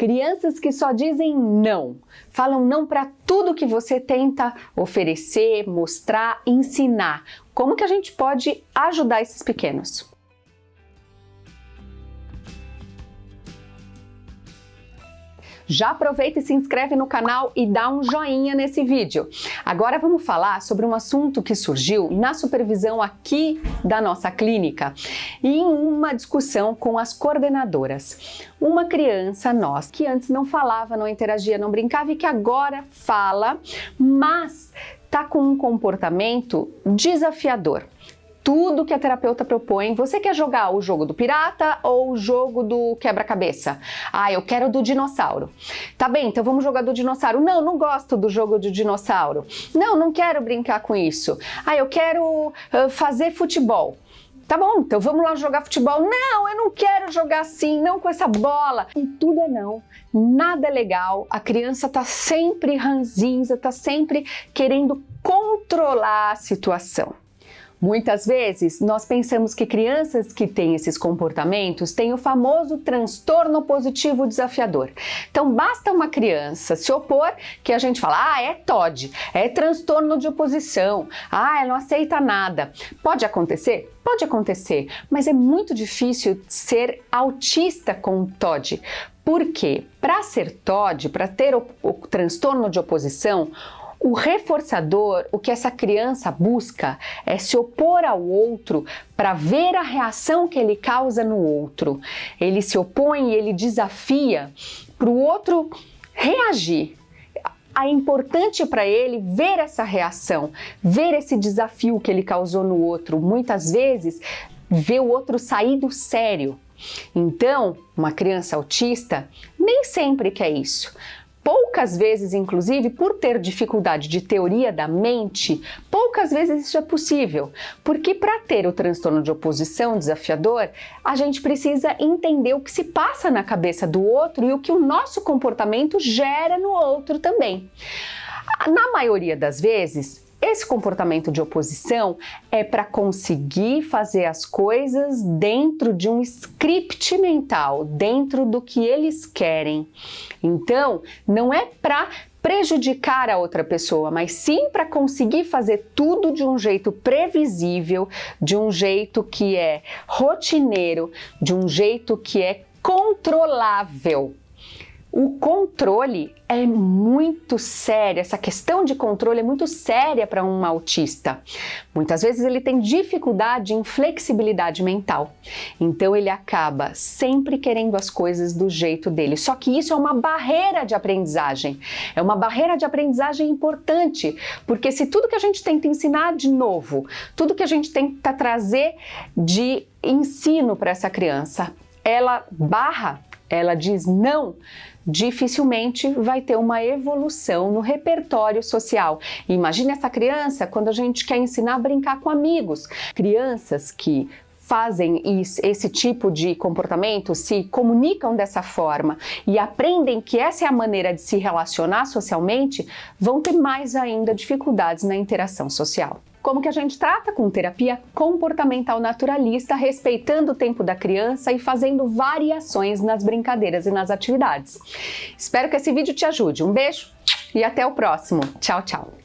Crianças que só dizem não, falam não para tudo que você tenta oferecer, mostrar, ensinar. Como que a gente pode ajudar esses pequenos? Já aproveita e se inscreve no canal e dá um joinha nesse vídeo. Agora vamos falar sobre um assunto que surgiu na supervisão aqui da nossa clínica e em uma discussão com as coordenadoras. Uma criança nossa que antes não falava, não interagia, não brincava e que agora fala, mas tá com um comportamento desafiador tudo que a terapeuta propõe. Você quer jogar o jogo do pirata ou o jogo do quebra-cabeça? Ah, eu quero do dinossauro. Tá bem, então vamos jogar do dinossauro. Não, não gosto do jogo do dinossauro. Não, não quero brincar com isso. Ah, eu quero uh, fazer futebol. Tá bom, então vamos lá jogar futebol. Não, eu não quero jogar assim, não com essa bola. E tudo é não, nada é legal. A criança tá sempre ranzinza, tá sempre querendo controlar a situação. Muitas vezes, nós pensamos que crianças que têm esses comportamentos têm o famoso transtorno positivo desafiador. Então, basta uma criança se opor que a gente fala, ah, é TOD, é transtorno de oposição, ah, ela não aceita nada. Pode acontecer? Pode acontecer, mas é muito difícil ser autista com TOD. Por quê? Para ser TOD, para ter o, o transtorno de oposição, o reforçador, o que essa criança busca é se opor ao outro para ver a reação que ele causa no outro. Ele se opõe ele desafia para o outro reagir. É importante para ele ver essa reação, ver esse desafio que ele causou no outro. Muitas vezes, ver o outro sair do sério. Então, uma criança autista nem sempre quer isso. Poucas vezes, inclusive, por ter dificuldade de teoria da mente, poucas vezes isso é possível, porque para ter o transtorno de oposição desafiador, a gente precisa entender o que se passa na cabeça do outro e o que o nosso comportamento gera no outro também. Na maioria das vezes, esse comportamento de oposição é para conseguir fazer as coisas dentro de um script mental, dentro do que eles querem. Então, não é para prejudicar a outra pessoa, mas sim para conseguir fazer tudo de um jeito previsível, de um jeito que é rotineiro, de um jeito que é controlável. O controle é muito sério, essa questão de controle é muito séria para um autista. Muitas vezes ele tem dificuldade em flexibilidade mental, então ele acaba sempre querendo as coisas do jeito dele. Só que isso é uma barreira de aprendizagem, é uma barreira de aprendizagem importante, porque se tudo que a gente tenta ensinar de novo, tudo que a gente tenta trazer de ensino para essa criança, ela barra ela diz não, dificilmente vai ter uma evolução no repertório social. Imagine essa criança quando a gente quer ensinar a brincar com amigos. Crianças que fazem esse tipo de comportamento, se comunicam dessa forma e aprendem que essa é a maneira de se relacionar socialmente, vão ter mais ainda dificuldades na interação social. Como que a gente trata com terapia comportamental naturalista, respeitando o tempo da criança e fazendo variações nas brincadeiras e nas atividades. Espero que esse vídeo te ajude. Um beijo e até o próximo. Tchau, tchau.